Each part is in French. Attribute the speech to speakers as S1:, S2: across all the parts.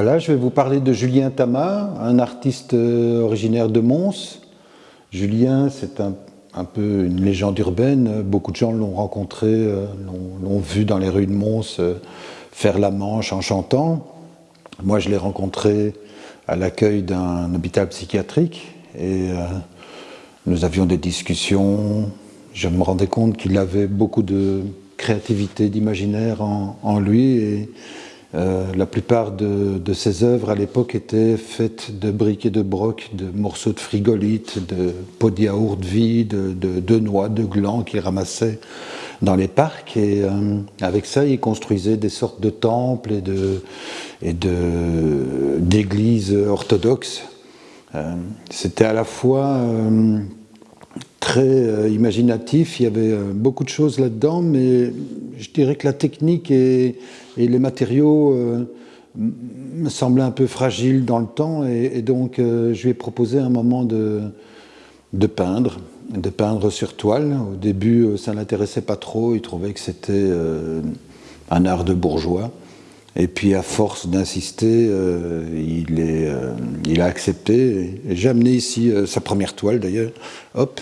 S1: Voilà, je vais vous parler de Julien Tama, un artiste euh, originaire de Mons. Julien, c'est un, peu une légende urbaine. Beaucoup de gens l'ont rencontré, euh, l'ont vu dans les rues de Mons euh, faire la manche en chantant. Moi, je l'ai rencontré à l'accueil d'un hôpital psychiatrique et nous avions des discussions. Je me rendais compte qu'il avait beaucoup de créativité, d'imaginaire en, lui euh, la plupart de, ses œuvres à l'époque étaient faites de briques et de brocs, de morceaux de frigolite, de pots de yaourt vides, de, noix, de glands qu'il ramassait dans les parcs. Et euh, avec ça, il construisait des sortes de temples et de et d'églises orthodoxes. Euh, c'était à la fois très imaginatif, il y avait beaucoup de choses là-dedans, mais je dirais que la technique et, les matériaux euh, me semblaient un peu fragiles dans le temps et, donc euh, je lui ai proposé un moment de, peindre, de peindre sur toile. Au début, euh, ça ne l'intéressait pas trop, il trouvait que c'était un art de bourgeois. Et puis à force d'insister, il, a accepté. J'ai amené ici sa première toile d'ailleurs. Hop,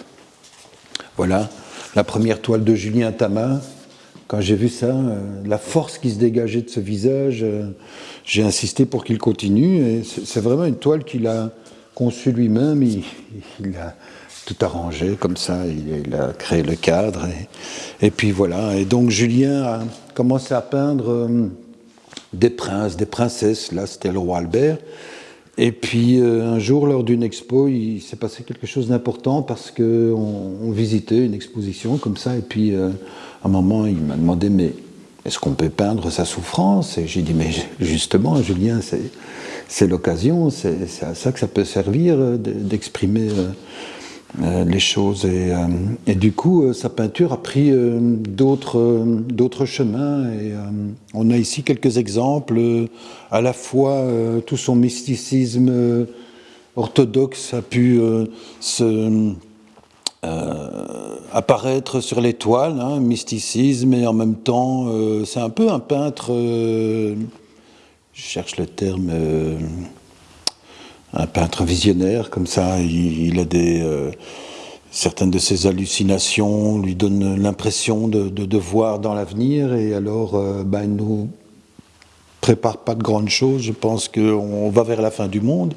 S1: voilà, la première toile de Julien Tama, quand j'ai vu ça, euh, la force qui se dégageait de ce visage, euh, j'ai insisté pour qu'il continue. c'est vraiment une toile qu'il a conçue lui-même. Il, a tout arrangé comme ça. Il, a créé le cadre. Et, puis voilà. Et donc Julien a commencé à peindre euh, des princes, des princesses. Là, c'était le roi Albert. Et puis un jour, lors d'une expo, il s'est passé quelque chose d'important parce qu'on on visitait une exposition comme ça. Et puis un moment, il m'a demandé, mais est-ce qu'on peut peindre sa souffrance? Et j'ai dit, mais justement, Julien, c'est l'occasion, c'est à ça que ça peut servir euh, d'exprimer euh, euh, les choses. Et, du coup, sa peinture a pris d'autres chemins. Et on a ici quelques exemples, à la fois tout son mysticisme orthodoxe a pu se euh, apparaître sur l'étoile, hein, mysticisme, et en même temps, euh, c'est un peu un peintre, euh, je cherche le terme, un peintre visionnaire, comme ça, il, a des... certaines de ses hallucinations lui donnent l'impression de, voir dans l'avenir, et alors, ben, il nous prépare pas de grandes choses, je pense qu'on va vers la fin du monde.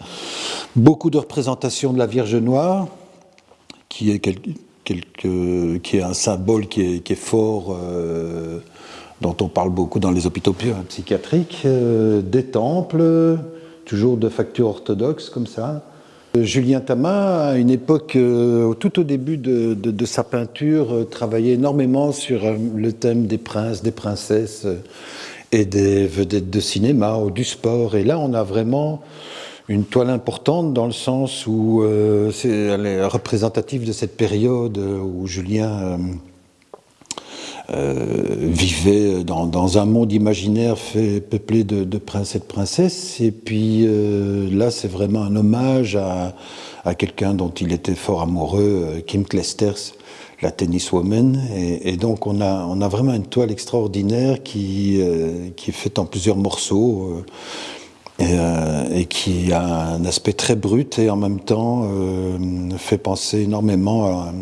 S1: Beaucoup de représentations de la Vierge Noire, qui est, qui est un symbole qui est, fort, euh, dont on parle beaucoup dans les hôpitaux psychiatriques, euh, des temples, toujours de facture orthodoxe comme ça. Julien Tama, à une époque, euh, tout au début de, sa peinture, travaillait énormément sur le thème des princes, des princesses et des vedettes de cinéma ou du sport. Et là, on a vraiment une toile importante dans le sens où euh, elle est représentative de cette période où Julien euh, euh, vivait dans, un monde imaginaire fait, peuplé de, princes et de princesses. Et puis là, c'est vraiment un hommage à, quelqu'un dont il était fort amoureux, Kim Clijsters, la tenniswoman. Et, donc on a, on a vraiment une toile extraordinaire qui, qui est faite en plusieurs morceaux. Euh, et, qui a un aspect très brut et en même temps euh, fait penser énormément à,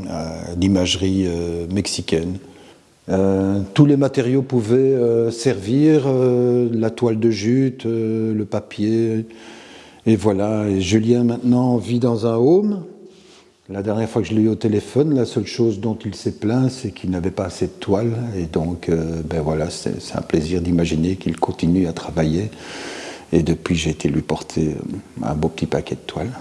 S1: l'imagerie euh, tous les matériaux pouvaient servir, la toile de jute, le papier, et voilà. Et Julien maintenant vit dans un home. La dernière fois que je l'ai eu au téléphone, la seule chose dont il s'est plaint, c'est qu'il n'avait pas assez de toile. Et donc, ben voilà, c'est un plaisir d'imaginer qu'il continue à travailler. Et depuis, j'ai été lui porter euh, un beau petit paquet de toiles.